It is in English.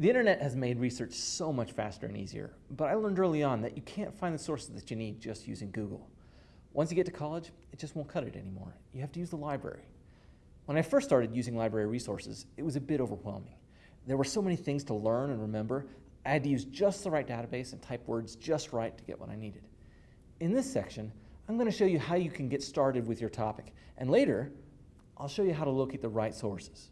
The internet has made research so much faster and easier, but I learned early on that you can't find the sources that you need just using Google. Once you get to college, it just won't cut it anymore. You have to use the library. When I first started using library resources, it was a bit overwhelming. There were so many things to learn and remember, I had to use just the right database and type words just right to get what I needed. In this section, I'm going to show you how you can get started with your topic, and later, I'll show you how to locate the right sources.